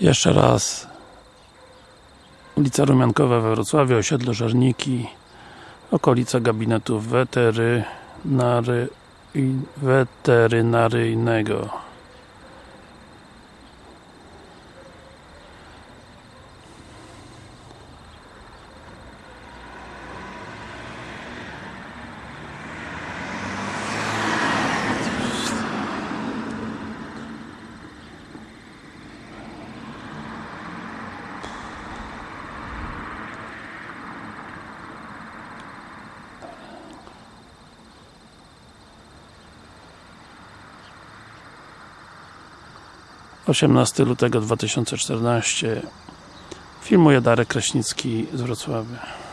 Jeszcze raz. Ulica Rumiankowa we Wrocławiu, osiedle Żerniki okolica gabinetu weterynary, weterynaryjnego osiemnasty lutego 2014 filmuje Darek Kraśnicki z Wrocławia